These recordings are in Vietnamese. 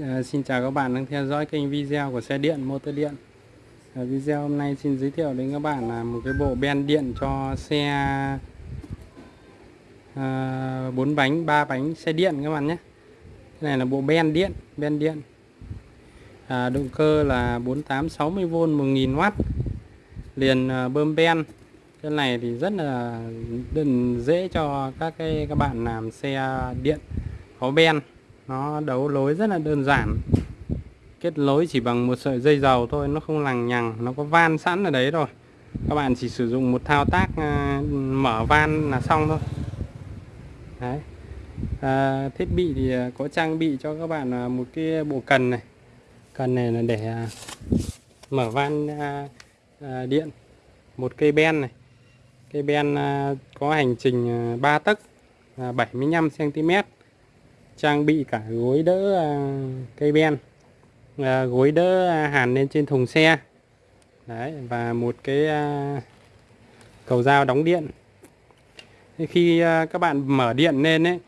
À, xin chào các bạn đang theo dõi kênh video của xe điện motor điện. À, video hôm nay xin giới thiệu đến các bạn là một cái bộ ben điện cho xe ờ, à, 4 bánh 3 bánh xe điện các bạn nhé. Cái này là bộ ben điện ben điện. À, động cơ là 4860V 1000W liền à, bơm ben. Cái này thì rất là dễ cho các cái các bạn làm xe điện có ben nó đấu lối rất là đơn giản. Kết nối chỉ bằng một sợi dây dầu thôi nó không lằng nhằng nó có van sẵn ở đấy rồi các bạn chỉ sử dụng một thao tác à, mở van là xong thôi. Đấy. À, thiết bị thì à, có trang bị cho các bạn à, một cái bộ cần này. Cần này là để à, mở van à, à, điện. Một cây ben này. Cây ben à, có hành trình à, 3 tấc à, 75 cm trang bị cả gối đỡ à, cây ben à, gối đỡ à, hàn lên trên thùng xe. Đấy và một cái cầu dao đóng điện. Khi các bạn mở điện lên ấy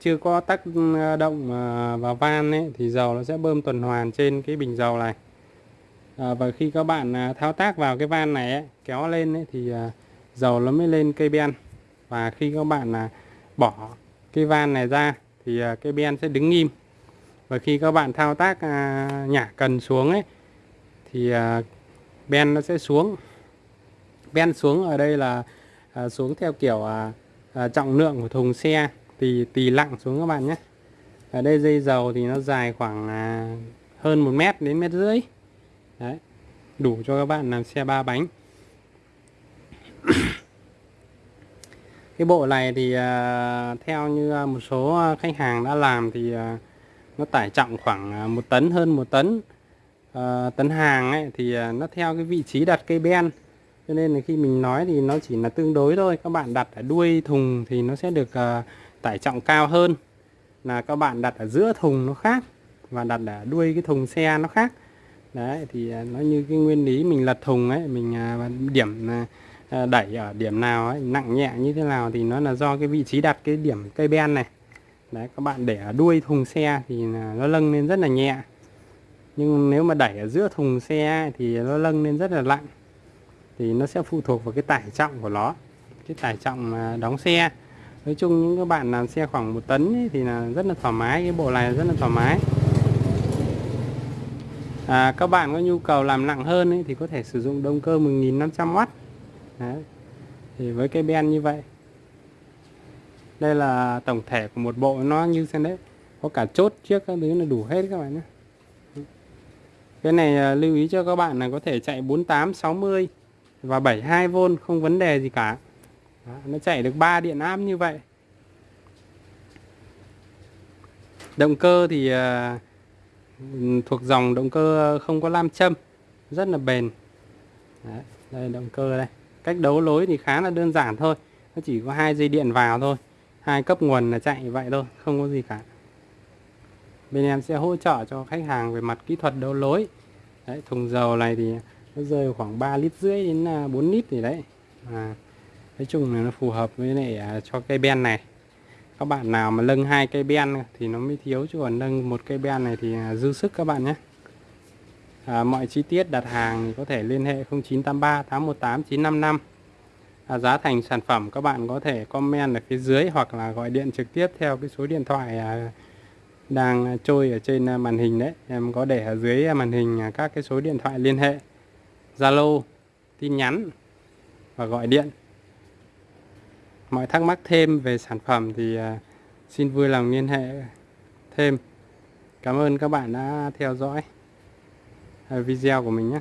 chưa có tác động vào van ấy thì dầu nó sẽ bơm tuần hoàn trên cái bình dầu này. Và khi các bạn thao tác vào cái van này ấy, kéo lên ấy, thì dầu nó mới lên cây ben. Và khi các bạn bỏ cái van này ra thì à, cái ben sẽ đứng im. Và khi các bạn thao tác à, nhả cần xuống ấy, thì à, ben nó sẽ xuống. Ben xuống ở đây là xuống theo kiểu trọng lượng của thùng xe thì tỳ lặng xuống các bạn nhé. Ở đây dây dầu thì nó dài khoảng hơn một mét đến mét rưỡi. Đấy, đủ cho các bạn làm xe ba bánh. Cái bộ này thì à, theo như à, một số à, khách hàng đã làm thì nó tải trọng khoảng một tấn hơn một tấn. Ờ, tấn hàng ấy thì nó theo cái vị trí đặt cây ben. Cho nên là khi mình nói thì nó chỉ là tương đối thôi. Các bạn đặt ở đuôi thùng thì nó sẽ được tải trọng cao hơn. Là các bạn đặt ở giữa thùng nó khác và đặt ở đuôi cái thùng xe nó khác. Đấy thì nó như cái nguyên lý mình lật thùng ấy mình điểm À, Ờ, đẩy ở điểm nào ấy, nặng nhẹ như thế nào thì nó là do cái vị trí đặt cái điểm cây ben này. Đấy các bạn để ở đuôi thùng xe thì nó lâng lên rất là nhẹ. Nhưng nếu mà đẩy ở giữa thùng xe thì nó lâng lên rất là lặng thì nó sẽ phụ thuộc vào cái tải trọng của nó cái tải trọng đóng xe. Nói chung những các bạn làm xe khoảng một tấn ấy, thì là rất là thoải mái cái bộ này rất là thoải mái. À, các bạn có nhu cầu làm nặng hơn ấy, thì có thể sử dụng động cơ 1500W Đấy. thì với cái ben như vậy đây là tổng thể của một bộ nó như thế đấy. Có cả chốt trước các thứ là đủ hết các bạn nhé. Cái này à, lưu ý cho các bạn là có thể chạy 48 60 và 72V không vấn đề gì cả. Đó, nó chạy được 3 điện áp như vậy. Động cơ thì uh, thuộc dòng động cơ không có lam châm rất là bền. Đấy, đây động cơ đây cách đấu lối thì khá là đơn giản thôi. Nó chỉ có hai dây điện vào thôi. Hai cấp nguồn là chạy vậy thôi không có gì cả. Bên em sẽ hỗ trợ cho khách hàng về mặt kỹ thuật đấu lối. Đấy, thùng dầu này thì nó rơi khoảng 3 lít rưỡi đến à, 4 lít gì đấy. À, nói chung là nó phù hợp với lại à, cho cây ben này. Các bạn nào mà lưng hai cây ben thì nó mới thiếu chứ còn nâng một cây ben này thì à, dư sức các bạn nhé à, mọi chi tiết đặt hàng thì có thể liên hệ 0983 818 955 à, giá thành sản phẩm các bạn có thể comment ở phía dưới hoặc là gọi điện trực tiếp theo cái số điện thoại à, đang trôi ở trên à, màn hình đấy. Em có để ở dưới à, màn hình à, các cái số điện thoại liên hệ. Zalo tin nhắn và gọi điện. Mọi thắc mắc thêm về sản phẩm thì à, xin vui lòng liên hệ thêm. Cảm ơn các bạn đã theo dõi video của mình nhé.